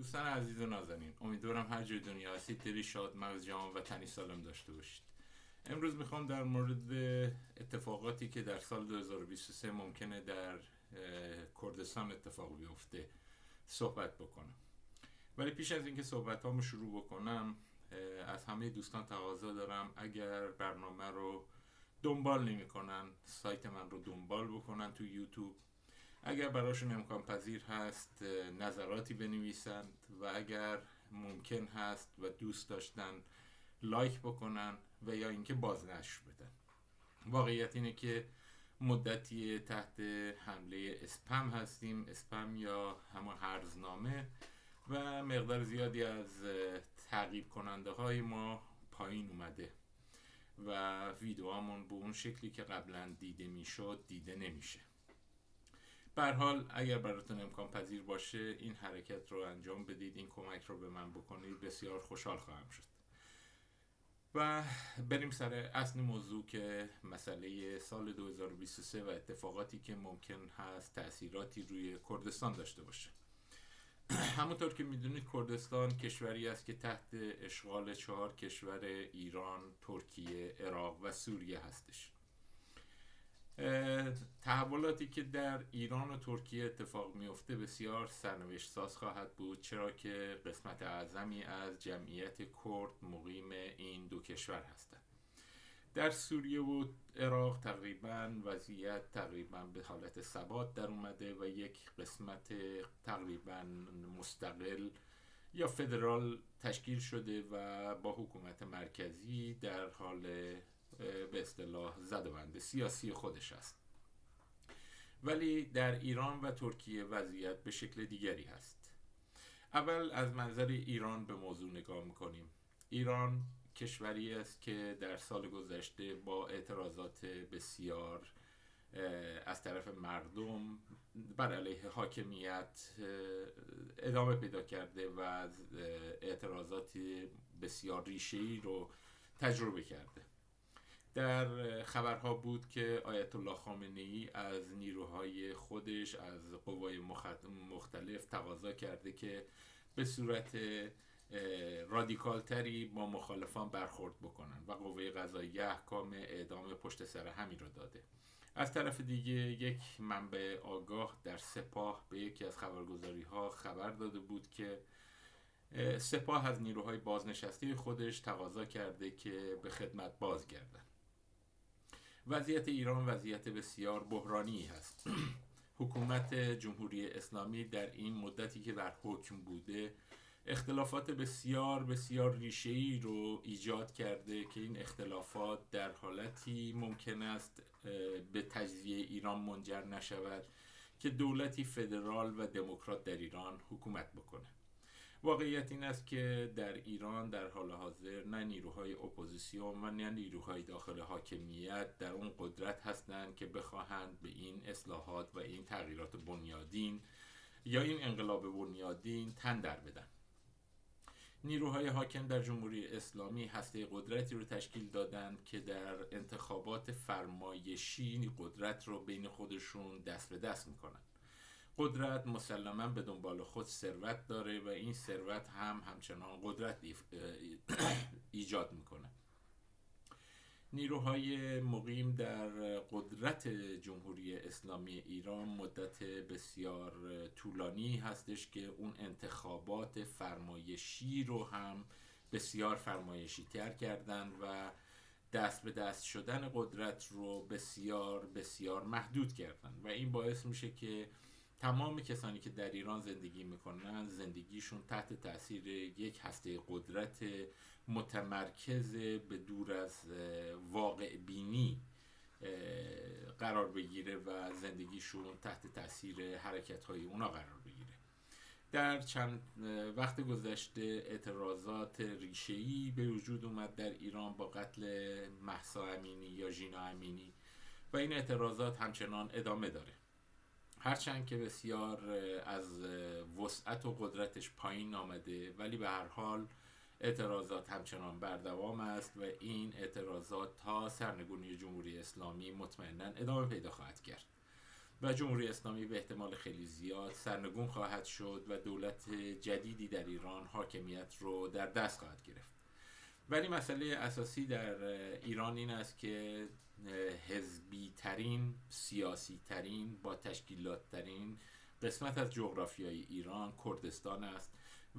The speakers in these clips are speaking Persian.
دوستان عزیز و نازنین امیدوارم هر جای دنیا هستید دلی شاد مغز جان و تنی سالم داشته باشید. امروز می‌خوام در مورد اتفاقاتی که در سال 2023 ممکنه در کردستان اتفاق بیفته صحبت بکنم. ولی پیش از اینکه صحبت هامو شروع بکنم از همه دوستان تقاضا دارم اگر برنامه رو دنبال نمی‌کنن سایت من رو دنبال بکنن تو یوتیوب. اگر براشون امکان پذیر هست نظراتی بنویسند و اگر ممکن هست و دوست داشتن لایک بکنن و یا اینکه بازنشر بدن. واقعیت اینه که مدتی تحت حمله اسپم هستیم. اسپم یا همون هرزنامه و مقدار زیادی از تعقیب کننده های ما پایین اومده و ویدیوهامون به اون شکلی که قبلا دیده می‌شد دیده نمیشه. بر حال اگر براتون امکان پذیر باشه این حرکت رو انجام بدید این کمک رو به من بکنید بسیار خوشحال خواهم شد. و بریم سر اصل موضوع که مسئله سال 2023 و اتفاقاتی که ممکن هست تأثیراتی روی کردستان داشته باشه. همونطور که می‌دونید کردستان کشوری است که تحت اشغال چهار کشور ایران، ترکیه، عراق و سوریه هستش. تحولاتی که در ایران و ترکیه اتفاق میفته بسیار سرنوشت ساز خواهد بود چرا که قسمت اعظمی از جمعیت کرد مقیم این دو کشور هستند. در سوریه و عراق تقریبا وضعیت تقریبا به حالت ثبات در اومده و یک قسمت تقریبا مستقل یا فدرال تشکیل شده و با حکومت مرکزی در حال به اصطلاح زد و بند سیاسی خودش است. ولی در ایران و ترکیه وضعیت به شکل دیگری هست. اول از منظر ایران به موضوع نگاه می‌کنیم. ایران کشوری است که در سال گذشته با اعتراضات بسیار از طرف مردم بر علیه حاکمیت ادامه پیدا کرده و اعتراضات بسیار ریشه‌ای رو تجربه کرده. در خبرها بود که آیت الله خامنه ای از نیروهای خودش از قوای مختلف تقاضا کرده که به صورت رادیکال تری با مخالفان برخورد بکنن و قوه قضایی احکام اعدام پشت سر همین رو داده. از طرف دیگه یک منبع آگاه در سپاه به یکی از خبرگزاری ها خبر داده بود که سپاه از نیروهای بازنشسته خودش تقاضا کرده که به خدمت بازگردن. وضعیت ایران وضعیت بسیار بحرانی هست. حکومت جمهوری اسلامی در این مدتی که بر حکم بوده اختلافات بسیار بسیار ریشه‌ای رو ایجاد کرده که این اختلافات در حالتی ممکن است به تجزیه ایران منجر نشود که دولتی فدرال و دموکرات در ایران حکومت بکنه واقعیت این است که در ایران در حال حاضر نه نیروهای اپوزیسیون و نه نیروهای داخل حاکمیت در اون قدرت هستند که بخواهند به این اصلاحات و این تغییرات بنیادین یا این انقلاب بنیادین تن در بدن. نیروهای حاکم در جمهوری اسلامی هسته قدرتی رو تشکیل دادند که در انتخابات فرمایشی قدرت رو بین خودشون دست به دست می‌کنن قدرت مسلما به دنبال خود ثروت داره و این ثروت هم همچنان قدرت ایجاد می‌کنه. نیروهای مقیم در قدرت جمهوری اسلامی ایران مدت بسیار طولانی هستش که اون انتخابات فرمایشی رو هم بسیار فرمایشی تر کردن و دست به دست شدن قدرت رو بسیار بسیار محدود کردن. و این باعث میشه که تمام کسانی که در ایران زندگی می‌کنن زندگیشون تحت تاثیر یک هسته قدرت متمرکز به دور از واقع بینی قرار بگیره و زندگیشون تحت تاثیر حرکت های اونا قرار بگیره. در چند وقت گذشته اعتراضات ریشه‌ای به وجود اومد در ایران با قتل محسا امینی یا ژینا امینی و این اعتراضات همچنان ادامه داره. هرچند که بسیار از وسعت و قدرتش پایین آمده ولی به هر حال اعتراضات همچنان بردوام است و این اعتراضات تا سرنگونی جمهوری اسلامی مطمئنا ادامه پیدا خواهد کرد. و جمهوری اسلامی به احتمال خیلی زیاد سرنگون خواهد شد و دولت جدیدی در ایران حاکمیت رو در دست خواهد گرفت. ولی مسئله اساسی در ایران این است که حزبی ترین سیاسی ترین با تشکیلات ترین قسمت از جغرافیای ایران کردستان است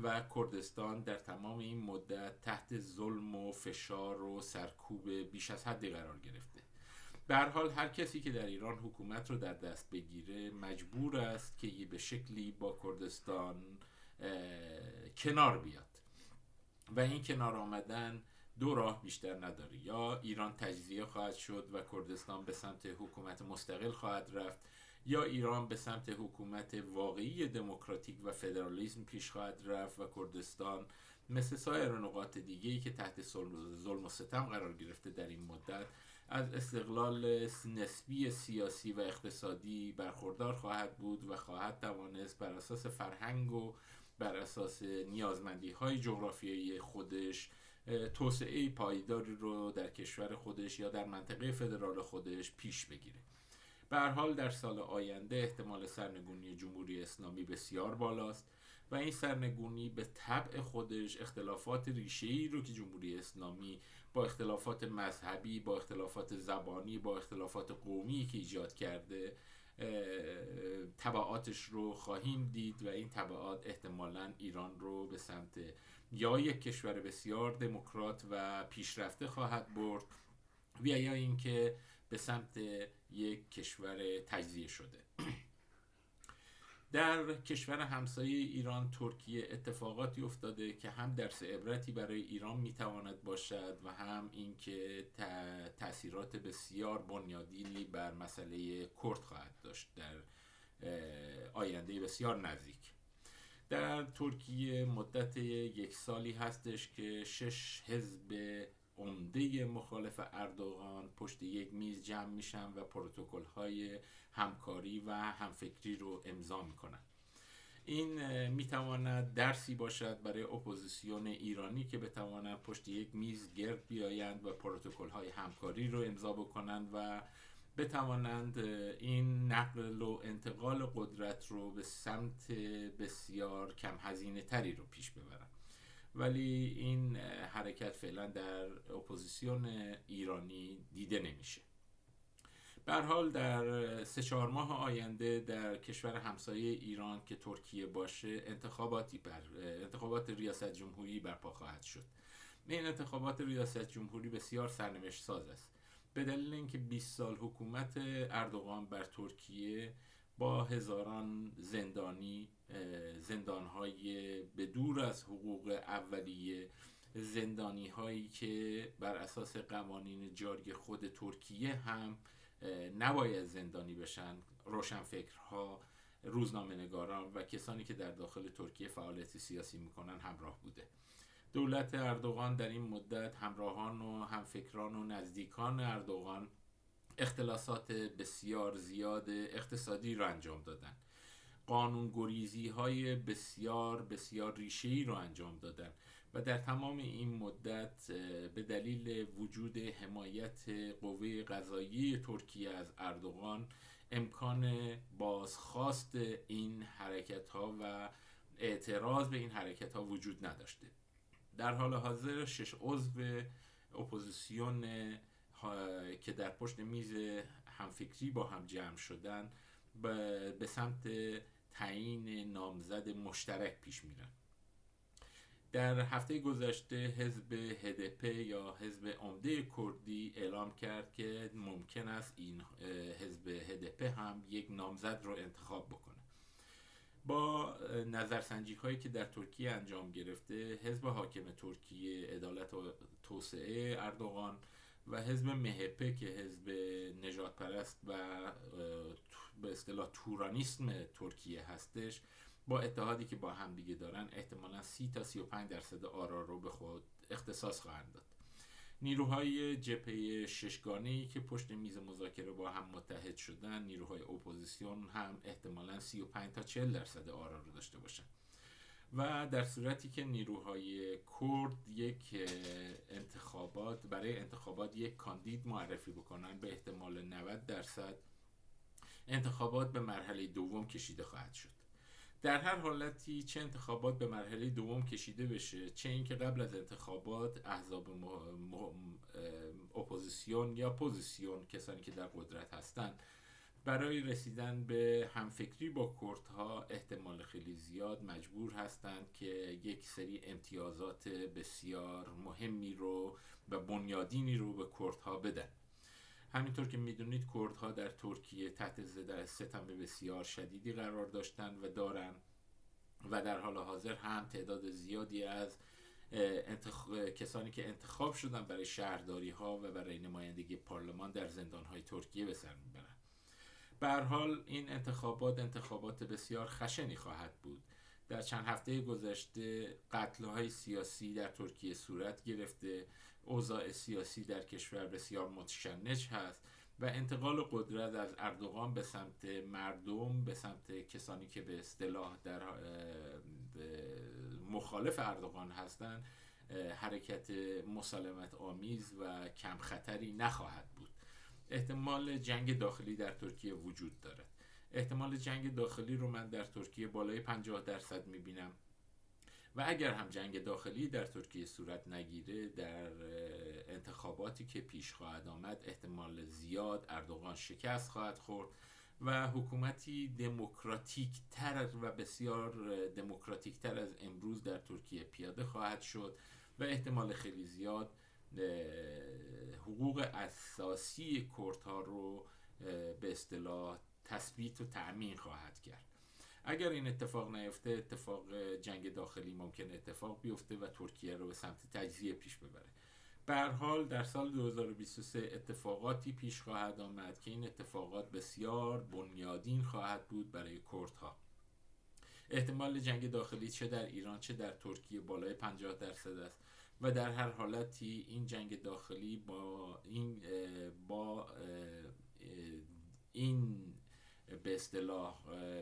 و کردستان در تمام این مدت تحت ظلم و فشار و سرکوب بیش از حدی قرار گرفته. به حال هر کسی که در ایران حکومت رو در دست بگیره مجبور است که به شکلی با کردستان کنار بیاد. و این کنار آمدن دو راه بیشتر نداره یا ایران تجزیه خواهد شد و کردستان به سمت حکومت مستقل خواهد رفت یا ایران به سمت حکومت واقعی دموکراتیک و فدرالیسم پیش خواهد رفت و کردستان مثل سایر نقاط دیگه‌ای که تحت ظلم و ستم قرار گرفته در این مدت از استقلال نسبی سیاسی و اقتصادی برخوردار خواهد بود و خواهد توانست بر اساس فرهنگ و بر اساس نیازمندی های جغرافیایی خودش توسعه پایداری رو در کشور خودش یا در منطقه فدرال خودش پیش بگیره. به حال در سال آینده احتمال سرنگونی جمهوری اسلامی بسیار بالاست و این سرنگونی به طبع خودش اختلافات ریشه‌ای رو که جمهوری اسلامی با اختلافات مذهبی با اختلافات زبانی با اختلافات قومی که ایجاد کرده طبعاتش رو خواهیم دید و این طبعات احتمالا ایران رو به سمت یا یک کشور بسیار دموکرات و پیشرفته خواهد برد و یا اینکه به سمت یک کشور تجزیه شده. در کشور همسایه ایران ترکیه اتفاقاتی افتاده که هم درس عبرتی برای ایران می‌تواند باشد و هم اینکه تاثیرات بسیار بنیادینی بر مسئله کرد خواهد داشت در آینده بسیار نزدیک. در ترکیه مدت یک سالی هستش که شش حزب عمده مخالف اردوغان پشت یک میز جمع میشن و پروتکل های همکاری و همفکری رو امضا می‌کنن. این می‌تواند درسی باشد برای اپوزیسیون ایرانی که بتوانند پشت یک میز گرد بیایند و پروتکل های همکاری رو امضا بکنند و بتوانند این نقل و انتقال قدرت رو به سمت بسیار کم هزینه تری رو پیش ببرند. ولی این حرکت فعلا در اپوزیسیون ایرانی دیده نمیشه. به حال در سه چهار ماه آینده در کشور همسایه ایران که ترکیه باشه انتخاباتی بر انتخابات ریاست جمهوری برپا خواهد شد. این انتخابات ریاست جمهوری بسیار سرنوشت ساز است. به دلیل اینکه 20 سال حکومت اردوغان بر ترکیه با هزاران زندانی زندانهای به دور از حقوق اولیه زندانی هایی که بر اساس قوانین جاری خود ترکیه هم نباید زندانی بشن روشنفکرها روزنامه نگاران و کسانی که در داخل ترکیه فعالیت سیاسی می‌کنن همراه بوده. دولت اردوغان در این مدت همراهان و همفکران و نزدیکان اردوغان اختلاسات بسیار زیاد اقتصادی را انجام دادن. قانون گریزی های بسیار بسیار ریشه‌ای رو انجام دادن. و در تمام این مدت به دلیل وجود حمایت قوه قضایی ترکیه از اردوغان امکان بازخواست این حرکت ها و اعتراض به این حرکت ها وجود نداشته. در حال حاضر شش عضو اپوزیسیون که در پشت میز همفکری با هم جمع شدن به سمت تعیین نامزد مشترک پیش میرن. در هفته گذشته حزب هدپ یا حزب عمده کردی اعلام کرد که ممکن است این حزب هدپ هم یک نامزد رو انتخاب بکنه. با نظرسنجی هایی که در ترکیه انجام گرفته حزب حاکم ترکیه عدالت و توسعه اردوغان و حزب مهپه که حزب نژادپرست و به اصطلاح تورانیسم ترکیه هستش با اتحادی که با همدیگه دارن احتمالا 30 تا 35 درصد آرا رو به خود اختصاص خواهند داد. نیروهای جبهه ششگانه که پشت میز مذاکره با هم متحد شدن نیروهای اپوزیسیون هم احتمالا 35 تا 40 درصد آرا رو داشته باشن. و در صورتی که نیروهای کرد یک انتخابات برای انتخابات یک کاندید معرفی بکنن به احتمال 90 درصد انتخابات به مرحله دوم کشیده خواهد شد. در هر حالتی چه انتخابات به مرحله دوم کشیده بشه چه اینکه قبل از انتخابات احزاب اپوزیسیون یا پوزیسیون کسانی که در قدرت هستند برای رسیدن به همفکری با کردها احتمال خیلی زیاد مجبور هستند که یک سری امتیازات بسیار مهمی رو و بنیادینی رو به کردها بدن. همینطور که می‌دونید کردها در ترکیه تحت ستم بسیار شدیدی قرار داشتند و دارن و در حال حاضر هم تعداد زیادی از کسانی که انتخاب شدن برای شهرداری ها و برای نمایندگی پارلمان در زندان های ترکیه به سر می‌برن. به حال این انتخابات انتخابات بسیار خشنی خواهد بود. در چند هفته گذشته قتل های سیاسی در ترکیه صورت گرفته اوضاع سیاسی در کشور بسیار متشنج هست و انتقال قدرت از اردوغان به سمت مردم به سمت کسانی که به اصطلاح در مخالف اردوغان هستند حرکت مسالمت آمیز و کم خطری نخواهد بود. احتمال جنگ داخلی در ترکیه وجود دارد. احتمال جنگ داخلی رو من در ترکیه بالای 50 درصد می‌بینم. و اگر هم جنگ داخلی در ترکیه صورت نگیره در انتخاباتی که پیش خواهد آمد احتمال زیاد اردوغان شکست خواهد خورد و حکومتی دموکراتیک تر و بسیار دموکراتیک تر از امروز در ترکیه پیاده خواهد شد و احتمال خیلی زیاد حقوق اساسی کردها رو به اصطلاح تثبیت و تأمین خواهد کرد. اگر این اتفاق نیفته اتفاق جنگ داخلی ممکن اتفاق بیفته و ترکیه رو به سمت تجزیه پیش ببره. به حال در سال 2023 اتفاقاتی پیش خواهد آمد که این اتفاقات بسیار بنیادین خواهد بود برای کردها. احتمال جنگ داخلی چه در ایران چه در ترکیه بالای 50 درصد است و در هر حالتی این جنگ داخلی با این با این به اصطلاح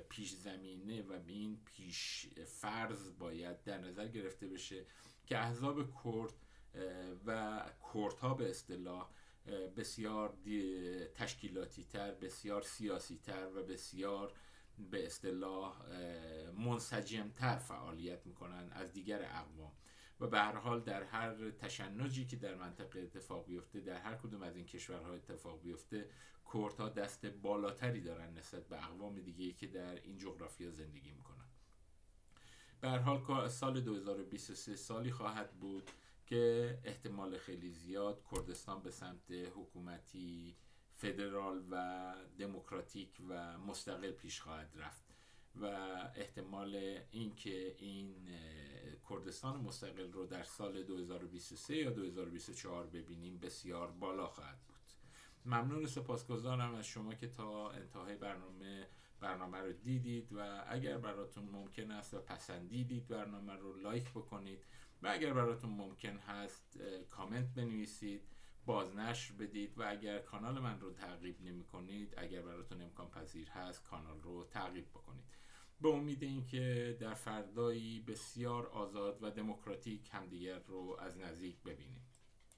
پیش زمینه و به این پیش فرض باید در نظر گرفته بشه که احزاب کرد و کردها به اصطلاح بسیار تشکیلاتی تر بسیار سیاسی تر و بسیار به اصطلاح منسجم تر فعالیت می‌کنن از دیگر اقوام. و به هر حال در هر تشنجی که در منطقه اتفاق بیفته در هر کدوم از این کشورها اتفاق بیفته کردها دست بالاتری دارن نسبت به اقوام دیگه که در این جغرافیا زندگی می‌کنن. به هر حال سال 2023 سالی خواهد بود که احتمال خیلی زیاد کردستان به سمت حکومتی فدرال و دموکراتیک و مستقل پیش خواهد رفت و احتمال اینکه این کردستان مستقل رو در سال 2023 یا 2024 ببینیم بسیار بالا خواهد بود. ممنون سپاسگزارم از شما که تا انتهای برنامه برنامه رو دیدید و اگر براتون ممکن است و پسندیدید برنامه رو لایک بکنید و اگر براتون ممکن هست کامنت بنویسید بازنشر بدید و اگر کانال من رو تعقیب نمی کنید اگر براتون امکان پذیر هست کانال رو تعقیب بکنید. به امید اینکه در فردایی بسیار آزاد و دموکراتیک همدیگر رو از نزدیک ببینیم.